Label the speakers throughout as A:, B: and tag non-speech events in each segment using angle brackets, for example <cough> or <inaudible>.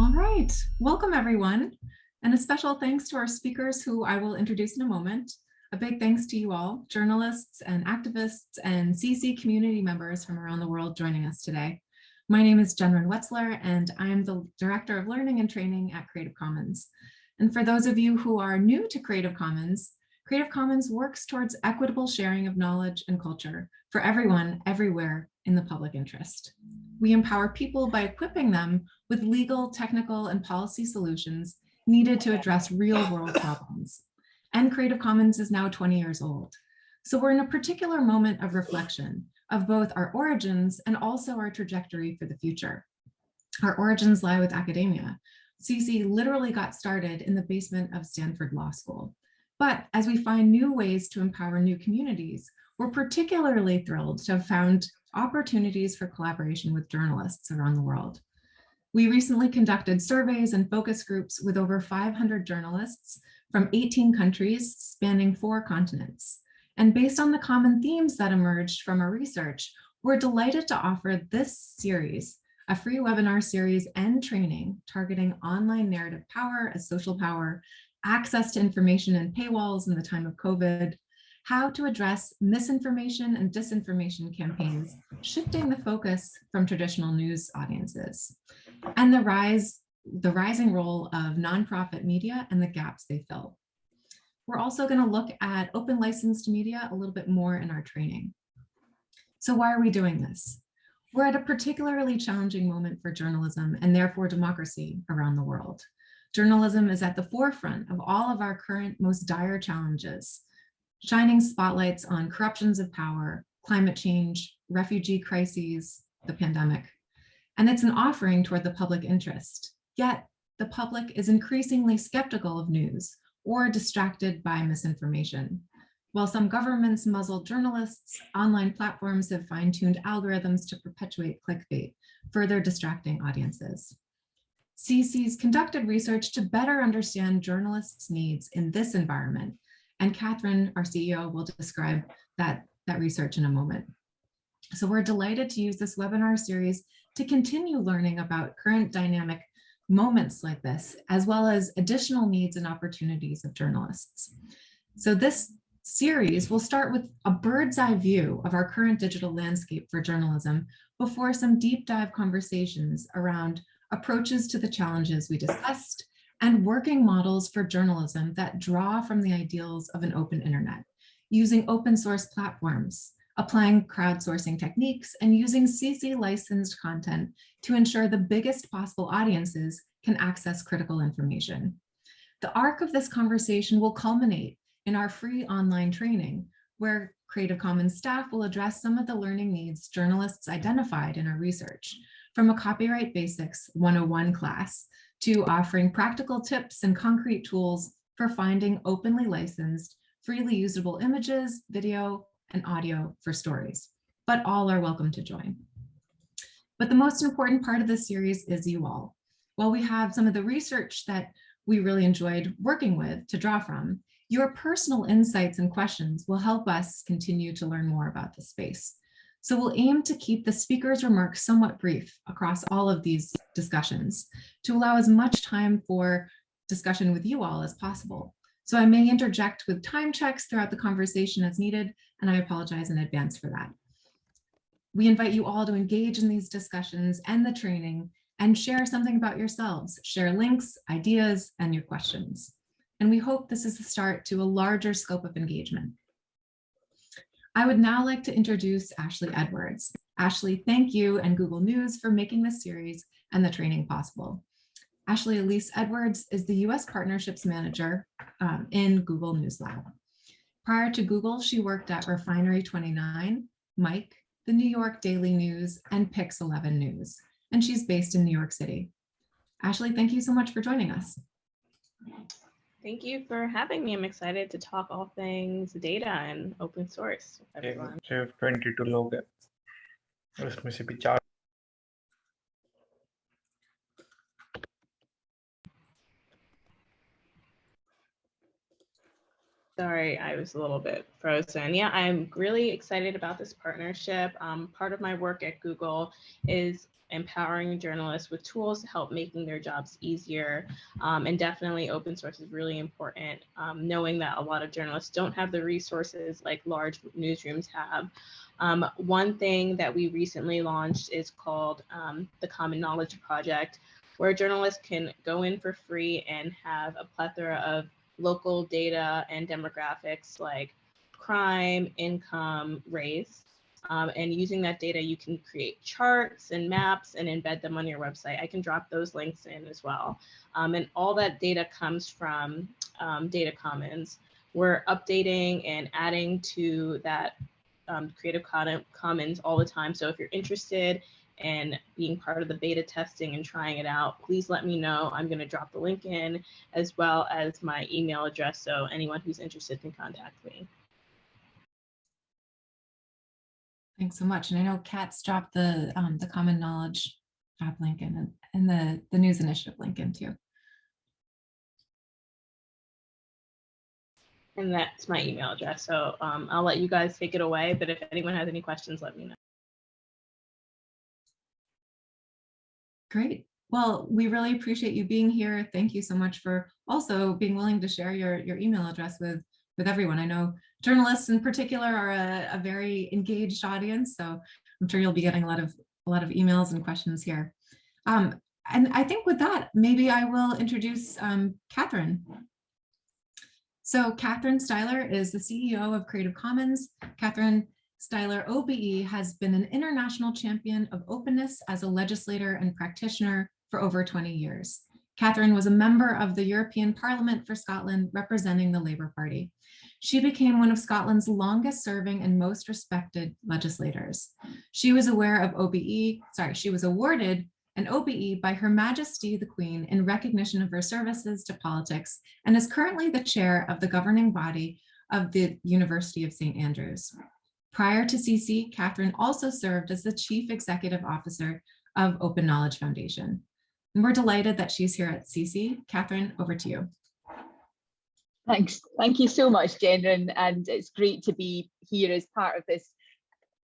A: All right, welcome everyone. And a special thanks to our speakers who I will introduce in a moment. A big thanks to you all, journalists and activists and CC community members from around the world joining us today. My name is Jennryn Wetzler and I am the Director of Learning and Training at Creative Commons. And for those of you who are new to Creative Commons, Creative Commons works towards equitable sharing of knowledge and culture for everyone, everywhere in the public interest. We empower people by equipping them with legal, technical, and policy solutions needed to address real world problems. And Creative Commons is now 20 years old. So we're in a particular moment of reflection of both our origins and also our trajectory for the future. Our origins lie with academia. CC literally got started in the basement of Stanford Law School. But as we find new ways to empower new communities, we're particularly thrilled to have found opportunities for collaboration with journalists around the world. We recently conducted surveys and focus groups with over 500 journalists from 18 countries spanning four continents. And based on the common themes that emerged from our research, we're delighted to offer this series, a free webinar series and training targeting online narrative power as social power, access to information and paywalls in the time of COVID, how to address misinformation and disinformation campaigns, shifting the focus from traditional news audiences, and the rise, the rising role of nonprofit media and the gaps they fill. We're also going to look at open licensed media a little bit more in our training. So why are we doing this? We're at a particularly challenging moment for journalism and therefore democracy around the world. Journalism is at the forefront of all of our current most dire challenges, shining spotlights on corruptions of power, climate change, refugee crises, the pandemic. And it's an offering toward the public interest. Yet the public is increasingly skeptical of news or distracted by misinformation. While some governments muzzle journalists, online platforms have fine-tuned algorithms to perpetuate clickbait, further distracting audiences. CC's conducted research to better understand journalists' needs in this environment and Catherine, our CEO, will describe that, that research in a moment. So we're delighted to use this webinar series to continue learning about current dynamic moments like this, as well as additional needs and opportunities of journalists. So this series will start with a bird's eye view of our current digital landscape for journalism before some deep dive conversations around approaches to the challenges we discussed and working models for journalism that draw from the ideals of an open internet, using open source platforms, applying crowdsourcing techniques, and using CC licensed content to ensure the biggest possible audiences can access critical information. The arc of this conversation will culminate in our free online training, where Creative Commons staff will address some of the learning needs journalists identified in our research, from a Copyright Basics 101 class to offering practical tips and concrete tools for finding openly licensed, freely usable images, video, and audio for stories, but all are welcome to join. But the most important part of this series is you all. While we have some of the research that we really enjoyed working with to draw from, your personal insights and questions will help us continue to learn more about the space. So we'll aim to keep the speaker's remarks somewhat brief across all of these discussions to allow as much time for discussion with you all as possible. So I may interject with time checks throughout the conversation as needed, and I apologize in advance for that. We invite you all to engage in these discussions and the training and share something about yourselves, share links, ideas, and your questions. And we hope this is the start to a larger scope of engagement. I would now like to introduce Ashley Edwards. Ashley, thank you and Google News for making this series and the training possible. Ashley Elise Edwards is the US Partnerships Manager um, in Google News Lab. Prior to Google, she worked at Refinery 29, Mic, the New York Daily News, and Pix 11 News, and she's based in New York City. Ashley, thank you so much for joining us.
B: Thank you for having me. I'm excited to talk all things data and open source. Everyone.
C: 22 लोग हैं उसमें से भी चार
B: Sorry, I was a little bit frozen. Yeah, I'm really excited about this partnership. Um, part of my work at Google is empowering journalists with tools to help making their jobs easier. Um, and definitely open source is really important, um, knowing that a lot of journalists don't have the resources like large newsrooms have. Um, one thing that we recently launched is called um, the Common Knowledge Project, where journalists can go in for free and have a plethora of local data and demographics like crime, income, race. Um, and using that data, you can create charts and maps and embed them on your website. I can drop those links in as well. Um, and all that data comes from um, Data Commons. We're updating and adding to that um, Creative Commons all the time. So if you're interested in being part of the beta testing and trying it out, please let me know. I'm going to drop the link in as well as my email address. So anyone who's interested can contact me.
A: Thanks so much. And I know Kat's dropped the um, the common knowledge job link in and the, the news initiative link in too.
B: And that's my email address. So um, I'll let you guys take it away. But if anyone has any questions, let me know.
A: Great. Well, we really appreciate you being here. Thank you so much for also being willing to share your, your email address with, with everyone. I know journalists in particular are a, a very engaged audience, so I'm sure you'll be getting a lot of a lot of emails and questions here. Um, and I think with that, maybe I will introduce um, Catherine. So Catherine Stihler is the CEO of Creative Commons. Catherine Stihler OBE has been an international champion of openness as a legislator and practitioner for over 20 years. Catherine was a member of the European Parliament for Scotland representing the Labour Party. She became one of Scotland's longest serving and most respected legislators. She was aware of OBE, sorry, she was awarded an OBE by Her Majesty the Queen in recognition of her services to politics and is currently the chair of the governing body of the University of St. Andrews. Prior to CC, Catherine also served as the Chief Executive Officer of Open Knowledge Foundation. And we're delighted that she's here at CC. Catherine, over to you.
D: Thanks. Thank you so much, Jen, and it's great to be here as part of this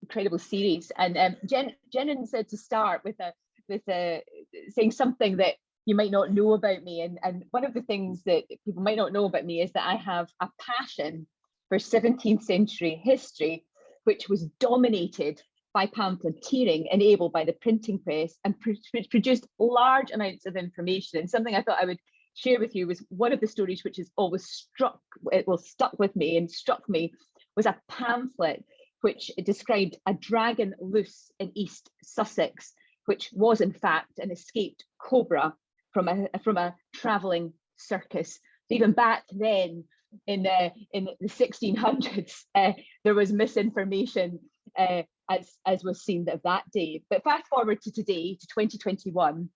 D: incredible series. And um, Jen, Jen said to start with a with a saying something that you might not know about me. And, and one of the things that people might not know about me is that I have a passion for 17th century history, which was dominated by pamphleteering enabled by the printing press and which produced large amounts of information. And something I thought I would share with you was one of the stories which has always struck, it will stuck with me and struck me was a pamphlet which described a dragon loose in East Sussex, which was in fact an escaped cobra from a from a traveling circus. So even back then in the in the 1600s, <laughs> uh, there was misinformation uh, as as was seen of that day. But fast forward to today, to 2021,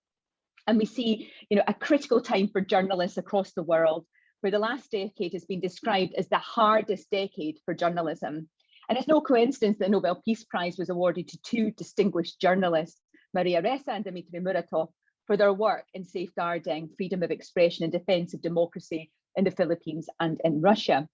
D: and we see, you know, a critical time for journalists across the world, where the last decade has been described as the hardest decade for journalism. And it's no coincidence that the Nobel Peace Prize was awarded to two distinguished journalists, Maria Ressa and Dmitry Muratov, for their work in safeguarding freedom of expression and defense of democracy in the Philippines and in Russia.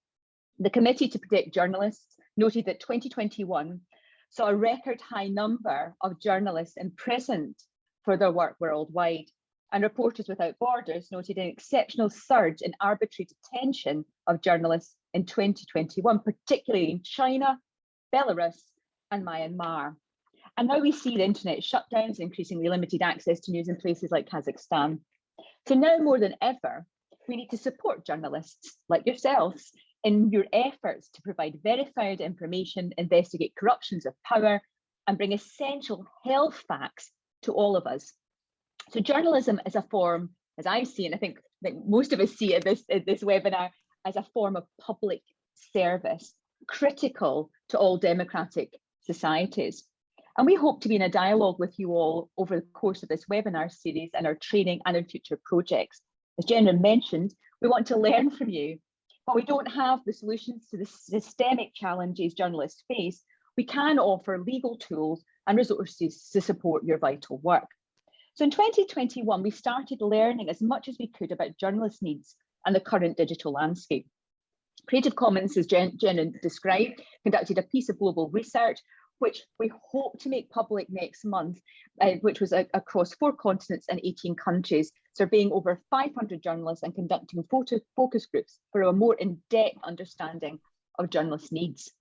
D: The Committee to Protect Journalists noted that 2021 saw a record high number of journalists imprisoned for their work worldwide, and Reporters Without Borders noted an exceptional surge in arbitrary detention of journalists in 2021, particularly in China, Belarus, and Myanmar. And now we see the internet shutdowns, increasingly limited access to news in places like Kazakhstan. So now more than ever, we need to support journalists like yourselves in your efforts to provide verified information, investigate corruptions of power, and bring essential health facts to all of us. So journalism is a form, as I see it, I think, think most of us see it this, this webinar, as a form of public service, critical to all democratic societies. And we hope to be in a dialogue with you all over the course of this webinar series and our training and our future projects. As Jenna mentioned, we want to learn from you, but we don't have the solutions to the systemic challenges journalists face. We can offer legal tools and resources to support your vital work. So in 2021, we started learning as much as we could about journalist needs and the current digital landscape. Creative Commons, as Jen, Jen described, conducted a piece of global research which we hope to make public next month, uh, which was a, across four continents and 18 countries, surveying over 500 journalists and conducting photo focus groups for a more in-depth understanding of journalist needs.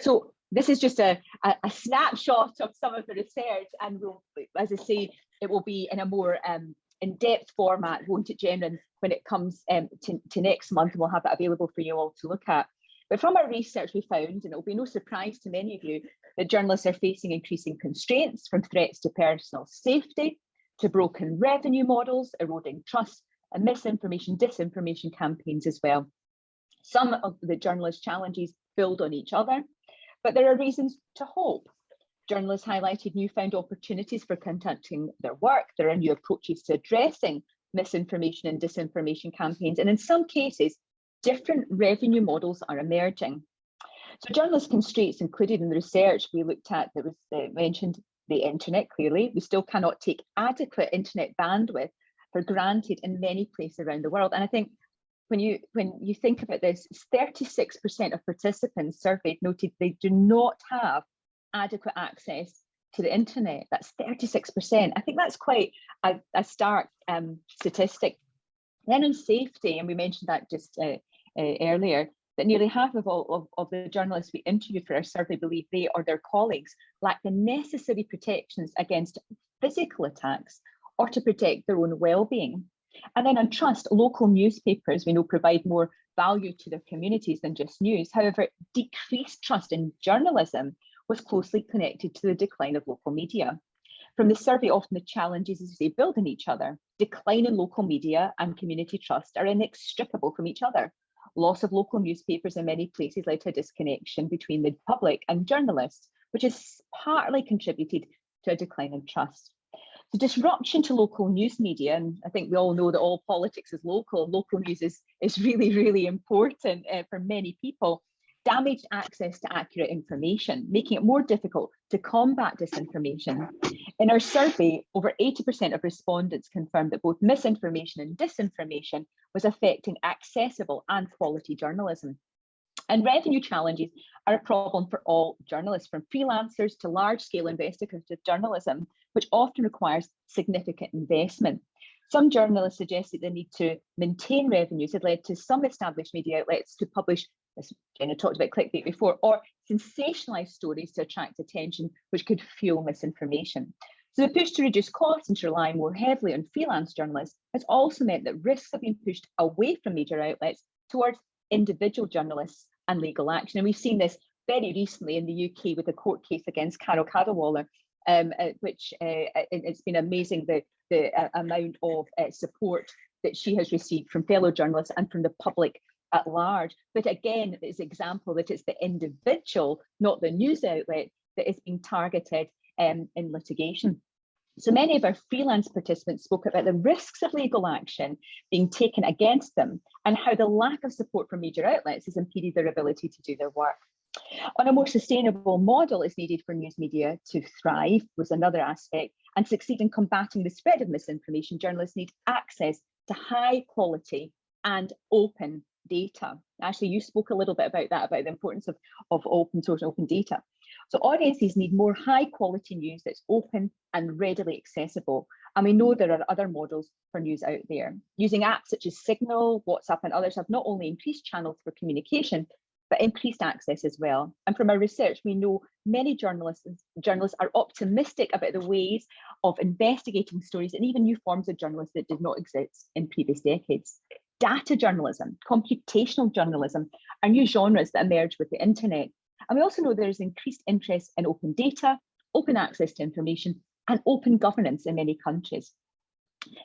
D: So this is just a, a, a, snapshot of some of the research and we'll, as I say, it will be in a more um, in-depth format, won't it, Jen, when it comes um, to, to next month, we'll have it available for you all to look at. But from our research, we found, and it'll be no surprise to many of you, that journalists are facing increasing constraints from threats to personal safety, to broken revenue models, eroding trust, and misinformation, disinformation campaigns as well. Some of the journalist challenges build on each other, but there are reasons to hope. Journalists highlighted newfound opportunities for conducting their work. There are new approaches to addressing misinformation and disinformation campaigns, and in some cases, different revenue models are emerging. So journalist constraints included in the research we looked at that was uh, mentioned the internet clearly. We still cannot take adequate internet bandwidth for granted in many places around the world. And I think when you when you think about this, 36% of participants surveyed noted they do not have adequate access to the internet. That's 36%. I think that's quite a, a stark um, statistic. Then on safety, and we mentioned that just uh, uh, earlier, that nearly half of all of, of the journalists we interviewed for our survey believe they or their colleagues lack the necessary protections against physical attacks or to protect their own well-being. And then on trust, local newspapers we know provide more value to their communities than just news. However, decreased trust in journalism was closely connected to the decline of local media. From the survey, often the challenges, as say, build on each other. Decline in local media and community trust are inextricable from each other. Loss of local newspapers in many places led to a disconnection between the public and journalists, which has partly contributed to a decline in trust. The disruption to local news media, and I think we all know that all politics is local, local news is, is <laughs> really, really important uh, for many people, damaged access to accurate information, making it more difficult to combat disinformation. In our survey, over 80% of respondents confirmed that both misinformation and disinformation was affecting accessible and quality journalism. And revenue challenges are a problem for all journalists, from freelancers to large-scale investigative journalism, which often requires significant investment. Some journalists suggested the need to maintain revenues had led to some established media outlets to publish as Jenna talked about clickbait before, or sensationalized stories to attract attention, which could fuel misinformation. So the push to reduce costs and to rely more heavily on freelance journalists has also meant that risks have been pushed away from major outlets towards individual journalists and legal action. And we've seen this very recently in the UK with a court case against Carole Cadwalladr, um, uh, which uh, it's been amazing the, the uh, amount of uh, support that she has received from fellow journalists and from the public at large. But again, it's example that it's the individual, not the news outlet, that is being targeted um, in litigation. So many of our freelance participants spoke about the risks of legal action being taken against them and how the lack of support from major outlets has impeded their ability to do their work. On a more sustainable model is needed for news media to thrive was another aspect and succeed in combating the spread of misinformation. Journalists need access to high quality and open data. Ashley, you spoke a little bit about that, about the importance of, of open source and open data. So audiences need more high quality news that's open and readily accessible. And we know there are other models for news out there. Using apps such as Signal, WhatsApp and others have not only increased channels for communication, but increased access as well. And from our research, we know many journalists, journalists are optimistic about the ways of investigating stories and even new forms of journalism that did not exist in previous decades data journalism, computational journalism are new genres that emerge with the internet. And we also know there's increased interest in open data, open access to information, and open governance in many countries.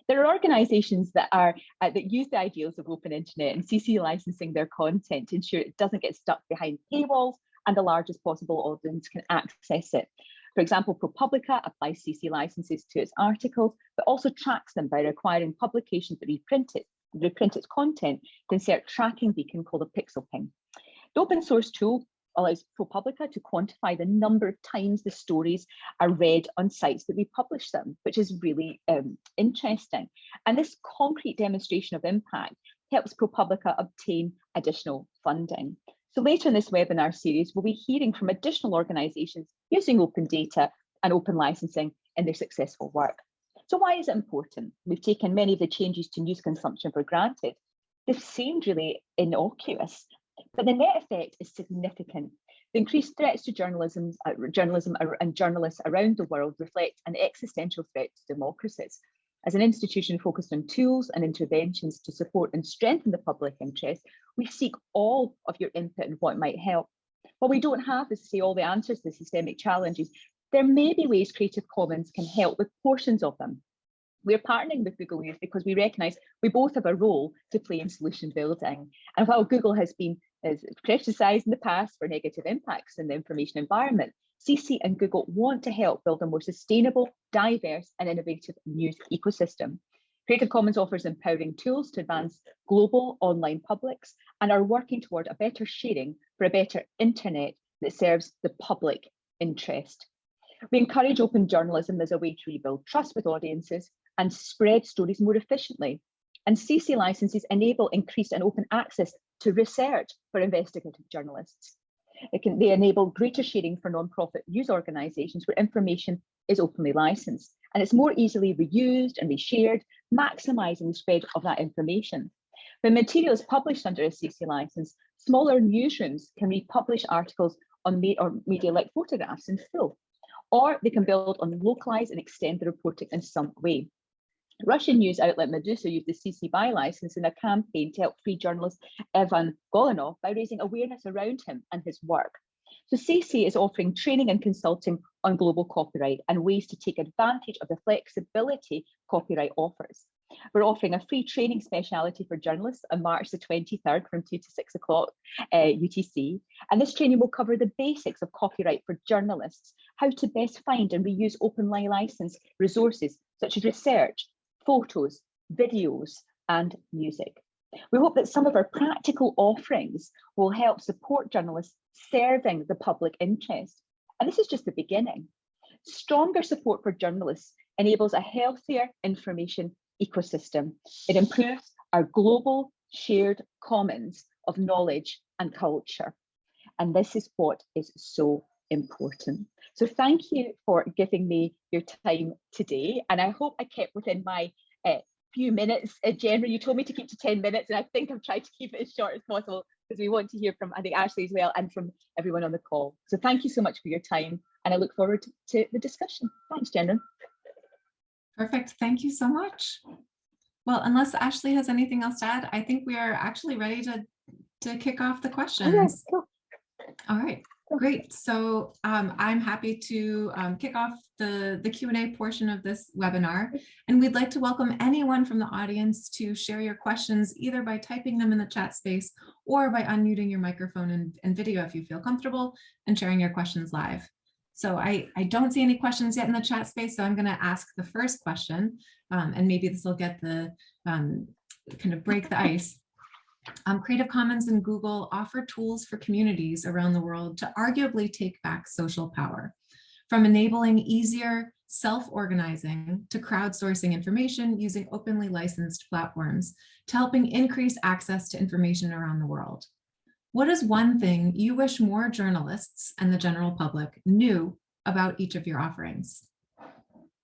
D: There are organizations that are uh, that use the ideals of open internet and CC licensing their content to ensure it doesn't get stuck behind paywalls and the largest possible audience can access it. For example, ProPublica applies CC licenses to its articles, but also tracks them by requiring publications that reprint it reprint its content to insert tracking beacon called a pixel ping. The open source tool allows ProPublica to quantify the number of times the stories are read on sites that we publish them, which is really um, interesting. And this concrete demonstration of impact helps ProPublica obtain additional funding. So later in this webinar series, we'll be hearing from additional organisations using open data and open licensing in their successful work. So why is it important? We've taken many of the changes to news consumption for granted. They've seemed really innocuous, but the net effect is significant. The increased threats to journalism, uh, journalism and journalists around the world reflect an existential threat to democracies. As an institution focused on tools and interventions to support and strengthen the public interest, we seek all of your input and what might help. What we don't have is to say all the answers to the systemic challenges, there may be ways Creative Commons can help with portions of them. We're partnering with Google News because we recognise we both have a role to play in solution building. And while Google has been criticised in the past for negative impacts in the information environment, CC and Google want to help build a more sustainable, diverse and innovative news ecosystem. Creative Commons offers empowering tools to advance global online publics and are working toward a better sharing for a better internet that serves the public interest. We encourage open journalism as a way to rebuild trust with audiences and spread stories more efficiently. And CC licenses enable increased and open access to research for investigative journalists. Can, they enable greater sharing for non-profit news organisations where information is openly licensed and it's more easily reused and reshared, maximising the spread of that information. When material is published under a CC licence, smaller newsrooms can republish articles on me or media like photographs in full, or they can build on localize and extend the reporting in some way. Russian news outlet Meduza used the CC BY license in a campaign to help free journalist Evan Golunov by raising awareness around him and his work. So CC is offering training and consulting on global copyright and ways to take advantage of the flexibility copyright offers. We're offering a free training speciality for journalists on March the 23rd from 2 to 6 o'clock uh, UTC. And this training will cover the basics of copyright for journalists, how to best find and reuse open license resources such as research, photos, videos, and music. We hope that some of our practical offerings will help support journalists serving the public interest. And this is just the beginning. Stronger support for journalists enables a healthier information ecosystem. It improves our global shared commons of knowledge and culture. And this is what is so important. So thank you for giving me your time today. And I hope I kept within my uh, few minutes. Uh, Jennifer, you told me to keep to 10 minutes and I think I've tried to keep it as short as possible because we want to hear from, I think, Ashley as well and from everyone on the call. So thank you so much for your time and I look forward to the discussion. Thanks, Jennifer.
A: Perfect. Thank you so much. Well, unless Ashley has anything else to add, I think we are actually ready to, to kick off the questions.
D: Oh, yes, cool.
A: All right, great. So um, I'm happy to um, kick off the, the Q&A portion of this webinar. And we'd like to welcome anyone from the audience to share your questions either by typing them in the chat space or by unmuting your microphone and, and video if you feel comfortable and sharing your questions live. So I, I don't see any questions yet in the chat space, so I'm going to ask the first question, um, and maybe this will get the um, kind of break the ice. Um, Creative Commons and Google offer tools for communities around the world to arguably take back social power, from enabling easier self-organizing to crowdsourcing information using openly licensed platforms to helping increase access to information around the world. What is one thing you wish more journalists and the general public knew about each of your offerings?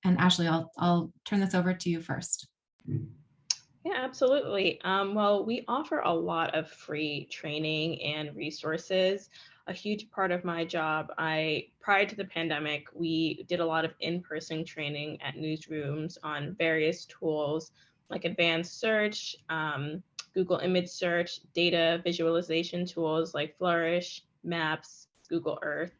A: And Ashley, I'll, I'll turn this over to you first.
B: Yeah, absolutely. Um, well, we offer a lot of free training and resources. A huge part of my job, I prior to the pandemic, we did a lot of in-person training at newsrooms on various tools like advanced search, um, Google image search, data visualization tools like Flourish, Maps, Google Earth.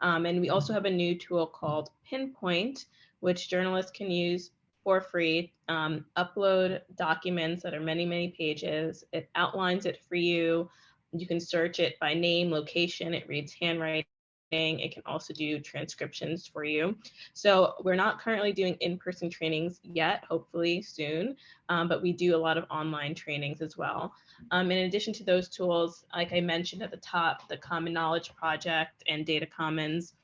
B: Um, and we also have a new tool called Pinpoint, which journalists can use for free, um, upload documents that are many, many pages. It outlines it for you. You can search it by name, location, it reads handwriting, it can also do transcriptions for you. So we're not currently doing in-person trainings yet, hopefully soon, um, but we do a lot of online trainings as well. Um, in addition to those tools, like I mentioned at the top, the Common Knowledge Project and Data Commons,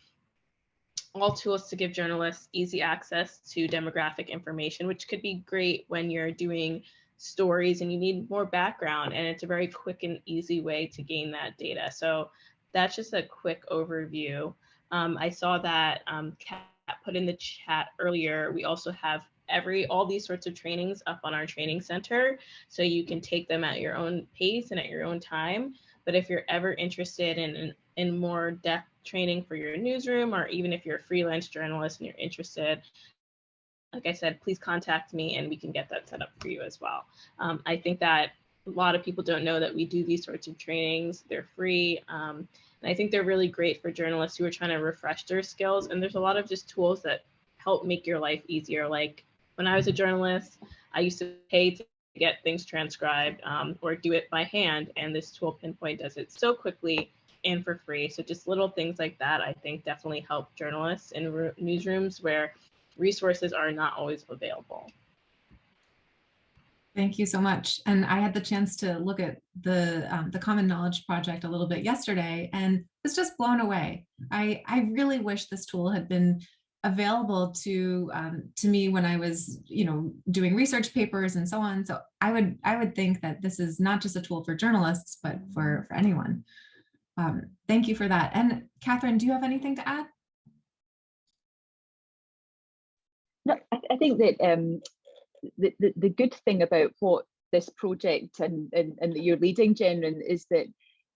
B: all tools to give journalists easy access to demographic information, which could be great when you're doing stories and you need more background and it's a very quick and easy way to gain that data. So that's just a quick overview. Um, I saw that um, Kat put in the chat earlier. We also have every all these sorts of trainings up on our training center so you can take them at your own pace and at your own time but if you're ever interested in, in more depth training for your newsroom or even if you're a freelance journalist and you're interested like i said please contact me and we can get that set up for you as well. Um, i think that a lot of people don't know that we do these sorts of trainings. They're free um, and i think they're really great for journalists who are trying to refresh their skills. And there's a lot of just tools that help make your life easier. Like when I was a journalist, I used to pay to get things transcribed um, or do it by hand. And this tool Pinpoint does it so quickly and for free. So just little things like that, I think definitely help journalists in newsrooms where resources are not always available.
A: Thank you so much. And I had the chance to look at the um, the Common Knowledge Project a little bit yesterday and was just blown away. I, I really wish this tool had been available to um, to me when I was, you know, doing research papers and so on. So I would I would think that this is not just a tool for journalists, but for for anyone. Um, thank you for that. And Catherine, do you have anything to add?
D: No, I, I think that um, the, the the good thing about what this project and and, and that you're leading, Jen, is that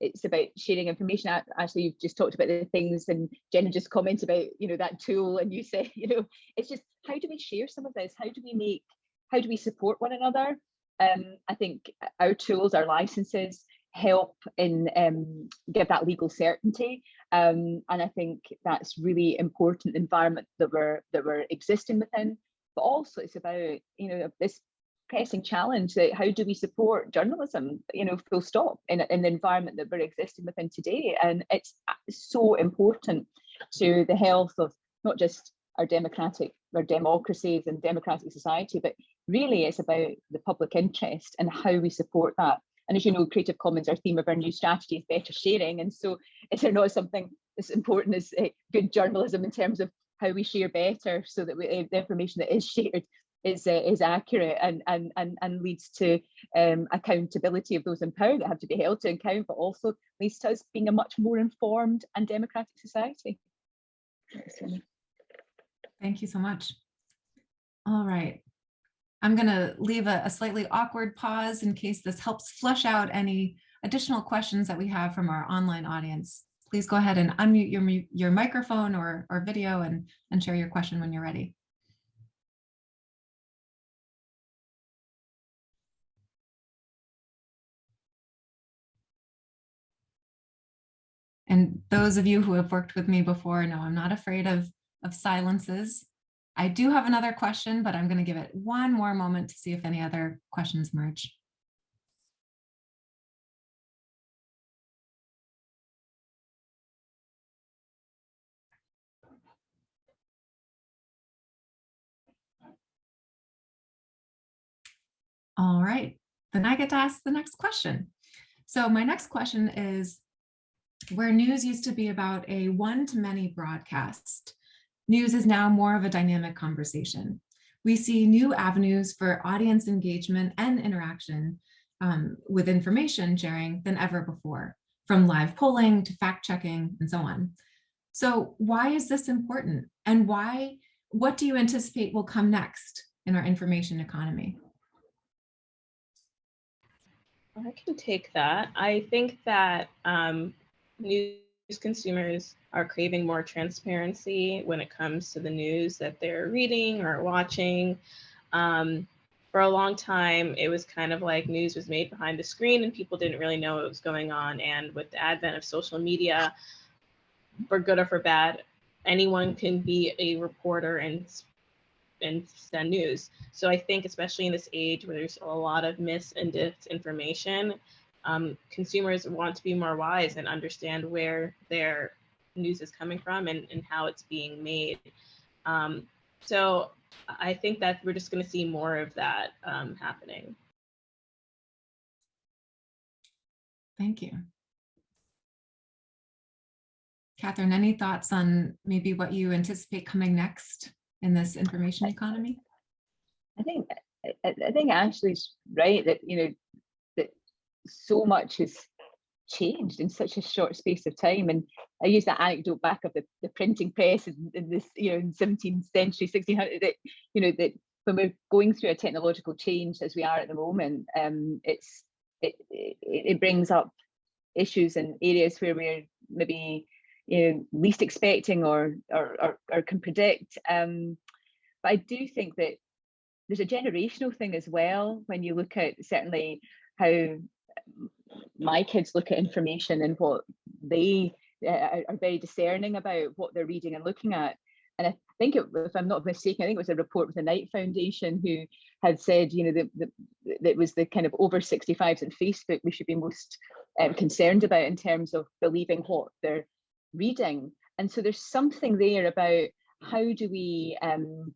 D: it's about sharing information. Ashley, you've just talked about the things and Jenna just commented about, you know, that tool and you <laughs> say, you know, it's just how do we share some of this? How do we make, how do we support one another? Um, I think our tools, our licenses help in um, give that legal certainty. Um, and I think that's really important environment that we're that we're existing within. But also it's about, you know, this pressing challenge that how do we support journalism you know full stop in, in the environment that we're existing within today? And it's so important to the health of not just our democratic our democracies and democratic society but really it's about the public interest and how we support that. And as you know creative commons our theme of our new strategy is better sharing. And so is not something as important as uh, good journalism in terms of how we share better so that we, uh, the information that is shared is uh, is accurate and and and and leads to um, accountability of those in power that have to be held to account, but also leads to us being a much more informed and democratic society.
A: Thank you so much. All right. I'm going to leave a, a slightly awkward pause in case this helps flush out any additional questions that we have from our online audience. Please go ahead and unmute your, your microphone or, or video and, and share your question when you're ready. And those of you who have worked with me before know I'm not afraid of, of silences. I do have another question, but I'm going to give it one more moment to see if any other questions emerge. All right, then I get to ask the next question. So my next question is, where news used to be about a one-to-many broadcast, news is now more of a dynamic conversation. We see new avenues for audience engagement and interaction um, with information sharing than ever before, from live polling to fact checking and so on. So why is this important? And why, what do you anticipate will come next in our information economy?
B: I can take that. I think that um, news consumers are craving more transparency when it comes to the news that they're reading or watching. Um, for a long time, it was kind of like news was made behind the screen and people didn't really know what was going on. And with the advent of social media, for good or for bad, anyone can be a reporter and and send news. So I think especially in this age where there's a lot of mis and disinformation, um, consumers want to be more wise and understand where their news is coming from and, and how it's being made. Um, so I think that we're just going to see more of that um, happening.
A: Thank you. Catherine, any thoughts on maybe what you anticipate coming next in this information economy?
D: I think I, I think Ashley's right that you know that so much has changed in such a short space of time. And I use that anecdote back of the, the printing press in, in this, you know, in 17th century, 1600, that, you know, that when we're going through a technological change as we are at the moment, um, it's it, it, it brings up issues in areas where we're maybe you know least expecting or or or, or can predict. Um, but I do think that there's a generational thing as well when you look at certainly how my kids look at information and what they uh, are very discerning about what they're reading and looking at. And I think, it, if I'm not mistaken, I think it was a report with the Knight Foundation who had said, you know, that it was the kind of over 65s and Facebook we should be most um, concerned about in terms of believing what they're reading. And so there's something there about how do we um,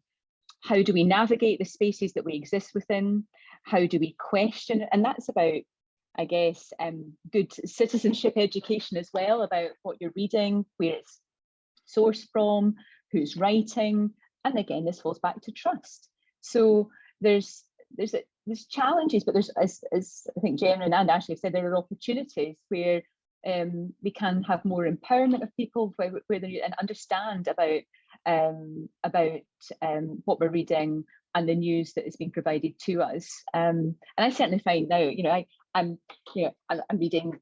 D: how do we navigate the spaces that we exist within? How do we question? And that's about I guess, um, good citizenship education as well about what you're reading, where it's sourced from, who's writing, and again, this falls back to trust. So there's there's a, there's challenges, but there's as, as I think Jen and Ashley have said, there are opportunities where um, we can have more empowerment of people where, where they and understand about um, about um, what we're reading and the news that is being provided to us. Um, and I certainly find now, you know, I, I'm, you know, I'm reading,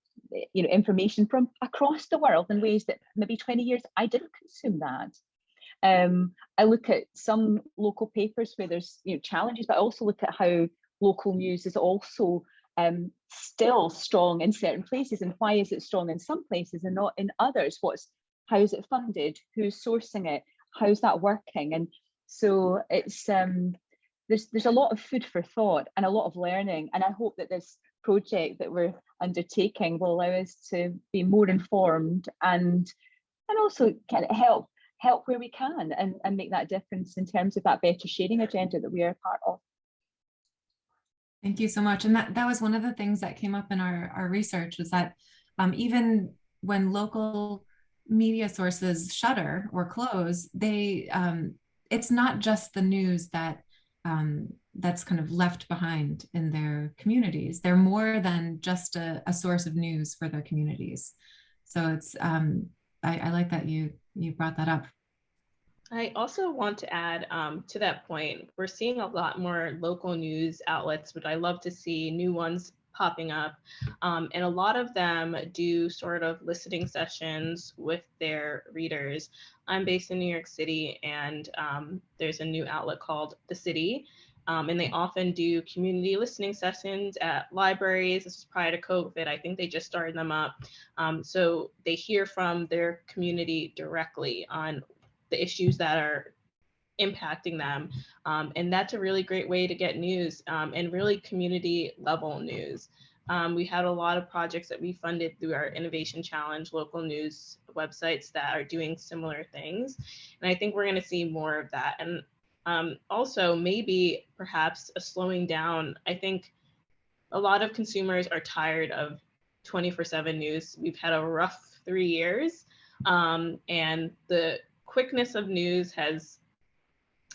D: you know, information from across the world in ways that maybe 20 years I didn't consume that. Um, I look at some local papers where there's, you know, challenges, but I also look at how local news is also um, still strong in certain places and why is it strong in some places and not in others? What's, how is it funded? Who's sourcing it? How's that working? And so it's, um, there's, there's a lot of food for thought and a lot of learning. And I hope that this project that we're undertaking will allow us to be more informed and and also kind of help help where we can and, and make that difference in terms of that better sharing agenda that we are part of.
A: Thank you so much. And that, that was one of the things that came up in our, our research was that um, even when local media sources shutter or close, they um, it's not just the news that um, that's kind of left behind in their communities. They're more than just a, a source of news for their communities. So it's um, I, I, like that you you brought that up.
B: I also want to add um, to that point, we're seeing a lot more local news outlets, but I love to see new ones popping up. Um, and a lot of them do sort of listening sessions with their readers. I'm based in New York City, and um, there's a new outlet called The City. Um, and they often do community listening sessions at libraries. This is prior to COVID. I think they just started them up. Um, so they hear from their community directly on the issues that are impacting them. Um, and that's a really great way to get news um, and really community level news. Um, we had a lot of projects that we funded through our Innovation Challenge local news websites that are doing similar things. And I think we're going to see more of that. And um, also, maybe perhaps a slowing down. I think a lot of consumers are tired of 24 7 news. We've had a rough three years, um, and the quickness of news has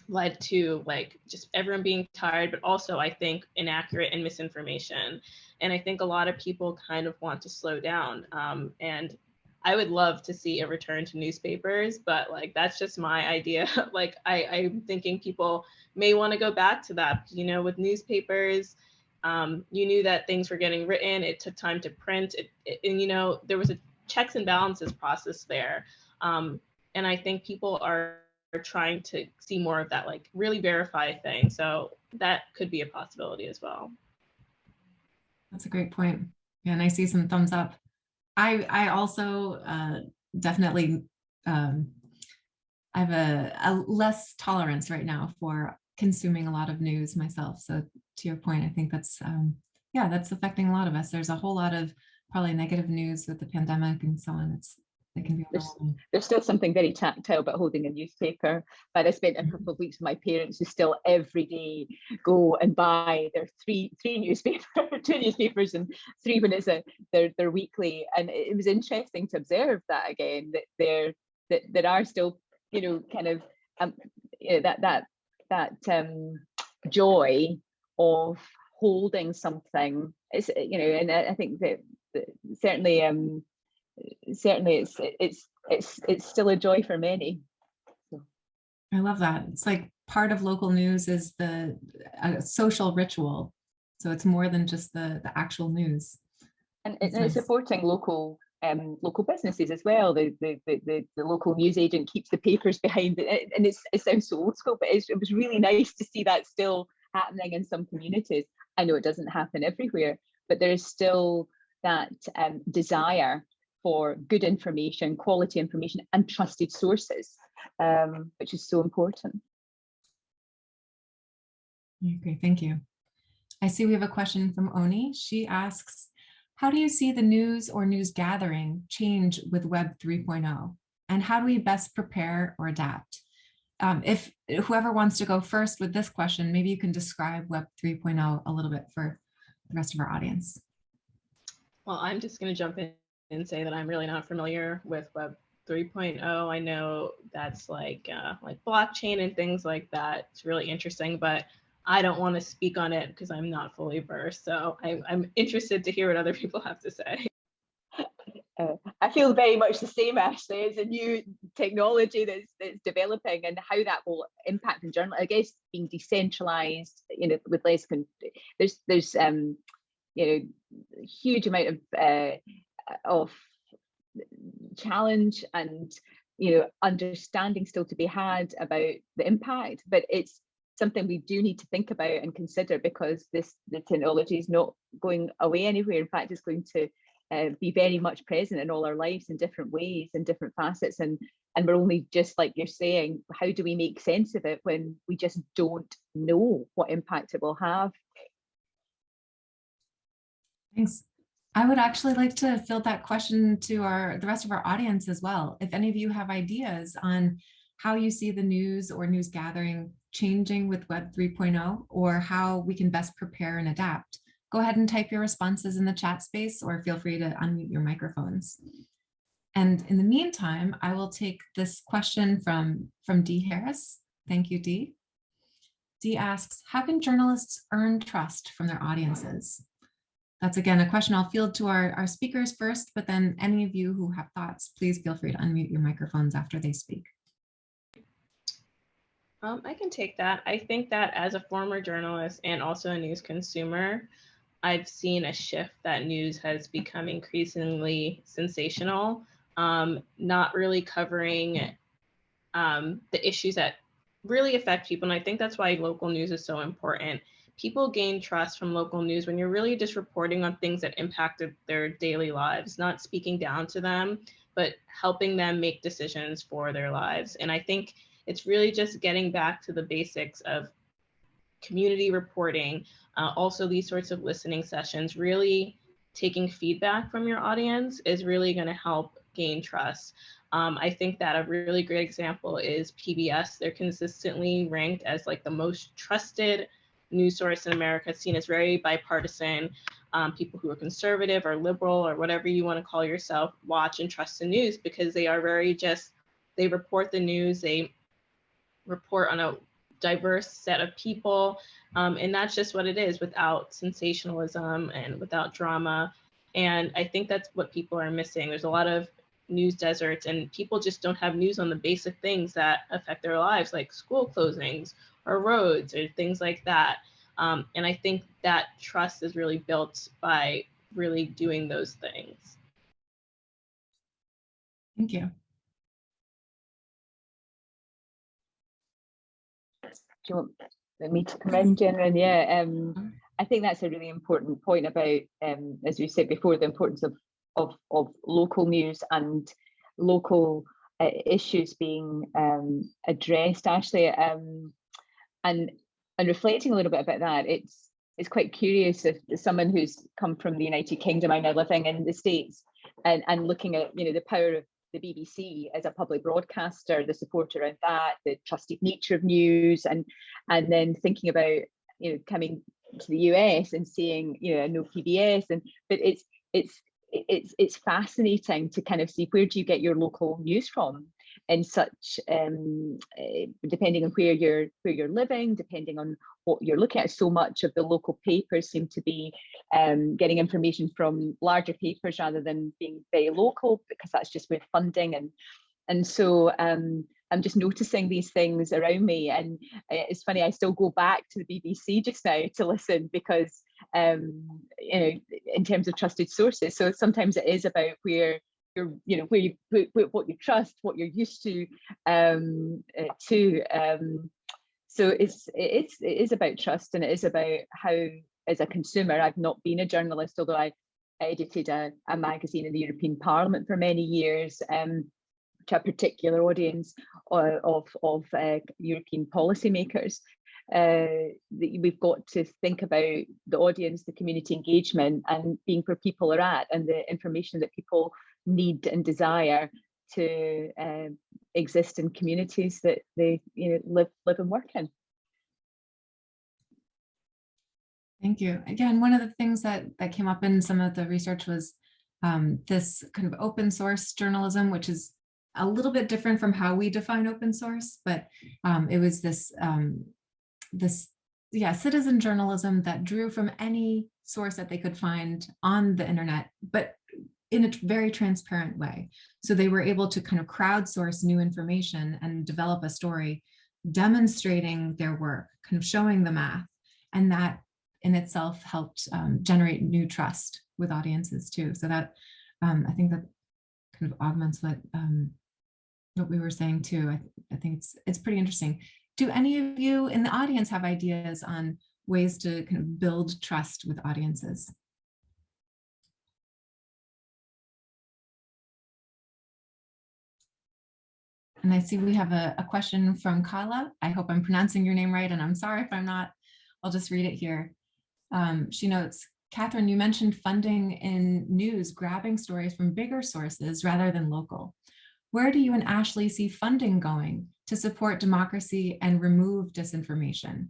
B: led to like just everyone being tired, but also I think inaccurate and misinformation. And I think a lot of people kind of want to slow down. Um, and I would love to see a return to newspapers, but like that's just my <laughs> idea. like I, I'm thinking people may want to go back to that. You know, with newspapers, um, you knew that things were getting written. It took time to print, it, it, and you know there was a checks and balances process there. Um, and I think people are, trying to see more of that, like really verify thing. So that could be a possibility as well.
A: That's a great point. Yeah, and I see some thumbs up. I I also uh, definitely um, I have a, a less tolerance right now for consuming a lot of news myself. So to your point, I think that's um, yeah, that's affecting a lot of us. There's a whole lot of probably negative news with the pandemic and so on. It's can be
D: there's, there's still something very tactile about holding a newspaper but i spent a
A: Mm-hmm.
D: couple of weeks with my parents who still every day go and buy their three three newspapers <laughs> two newspapers and three when it's a their their weekly and it was interesting to observe that again that there that there are still you know kind of um you know, that that that um joy of holding something. It's you know, and I, I think that, that certainly um certainly it's it's it's it's still a joy for many.
A: I love that. It's like part of local news is the a social ritual. So it's more than just the, the actual news.
D: And, and it's supporting local um, local businesses as well. The, the the the the local news agent keeps the papers behind it, and it's it sounds so old school, but it's, it was really nice to see that still happening in some communities. I know it doesn't happen everywhere, but there is still that um, desire for good information, quality information, and trusted sources, um, which is so important.
A: Okay, thank you. I see we have a question from Oni. She asks, how do you see the news or news gathering change with Web 3.0? And how do we best prepare or adapt? Um, if whoever wants to go first with this question, maybe you can describe Web 3.0 a little bit for the rest of our audience.
B: Well, I'm just going to jump in and say that I'm really not familiar with Web 3.0. I know that's like uh, like blockchain and things like that. It's really interesting, but I don't want to speak on it because I'm not fully versed. So I, I'm interested to hear what other <laughs> people have to say.
D: Uh, I feel very much the same, Ashley. It's a new technology that's, that's developing and how that will impact in journal. I guess being decentralized, you know, with less, con- there's, there's, um, you know, huge amount of, uh, of challenge and, you know, understanding still to be had about the impact, but it's something we do need to think about and consider because this, the technology is not going away anywhere. In fact, it's going to uh, be very much present in all our lives in different ways and different facets and and we're only just like you're saying how do we make sense of it when we just don't know what impact it will have
A: Thanks. I would actually like to field that question to our the rest of our audience as well. If any of you have ideas on how you see the news or news gathering changing with Web 3.0 or how we can best prepare and adapt, go ahead and type your responses in the chat space or feel free to unmute your microphones. And in the meantime, I will take this question from, from Dee Harris. Thank you, Dee. Dee asks, how can journalists earn trust from their audiences? That's again a question I'll field to our, our speakers first, but then any of you who have thoughts, please feel free to unmute your microphones after they speak.
B: Um, I can take that. I think that as a former journalist and also a news consumer, I've seen a shift that news has become increasingly sensational, um, not really covering um, the issues that really affect people. And I think that's why local news is so important. People gain trust from local news when you're really just reporting on things that impacted their daily lives, not speaking down to them, but helping them make decisions for their lives. And I think it's really just getting back to the basics of community reporting, uh, also these sorts of listening sessions, really taking feedback from your audience is really going to help gain trust. Um, I think that a really great example is PBS. They're consistently ranked as like the most trusted news source in America, seen as very bipartisan. Um, people who are conservative or liberal or whatever you want to call yourself watch and trust the news because they are very just, they report the news, they report on a diverse set of people. Um, and that's just what it is without sensationalism and without drama. And I think that's what people are missing. There's a lot of news deserts and people just don't have news on the basic things that affect their lives, like school closings or roads or things like that. Um, and I think that trust is really built by really doing those things.
A: Thank you.
D: do you want me to come in, Jenna? Yeah, um, I think that's a really important point about, um, as we said before, the importance of of, of local news and local uh, issues being um, addressed. Actually, um, and and reflecting a little bit about that, it's it's quite curious if someone who's come from the United Kingdom, I'm now living in the States, and and looking at you know the power of the BBC as a public broadcaster, the support around that, the trusted nature of news, and and then thinking about you know coming to the US and seeing you know no PBS, and but it's it's it's it's fascinating to kind of see where do you get your local news from, in such um, eh, depending on where you're where you're living, depending on what you're looking at. So much of the local papers seem to be um, getting information from larger papers rather than being very local because that's just with funding and and so um, I'm just noticing these things around me. And uh, it's funny, I still go back to the BBC just now to listen because, um, you know, in terms of trusted sources. So sometimes it is about where you're, you know, where you what you trust, what you're used to, um, uh, to. Um, so it's it's it is about trust, and it is about how, as a consumer, I've not been a journalist, although I edited a, a magazine in the European Parliament for many years. Um, to a particular audience of, of, uh, European policymakers. Uh, we've got to think about the audience, the community engagement and being where people are at and the information that people need and desire to uh, exist in communities that they you know, live, live and work in.
A: Thank you. Again, one of the things that, that came up in some of the research was um, this kind of open source journalism, which is a little bit different from how we define open source, but um, it was this, um, this, yeah, citizen journalism that drew from any source that they could find on the internet, but in a very transparent way. So they were able to kind of crowdsource new information and develop a story demonstrating their work, kind of showing the math. And that in itself helped um, generate new trust with audiences too. So that um, I think that kind of augments what um, what we were saying too. I, I think it's it's pretty interesting. Do any of you in the audience have ideas on ways to kind of build trust with audiences? And I see we have a, a question from Kala. I hope I'm pronouncing your name right, and I'm sorry if I'm not. I'll just read it here. Um, she notes, Catherine, you mentioned funding in news, grabbing stories from bigger sources rather than local. Where do you and Ashley see funding going to support democracy and remove disinformation?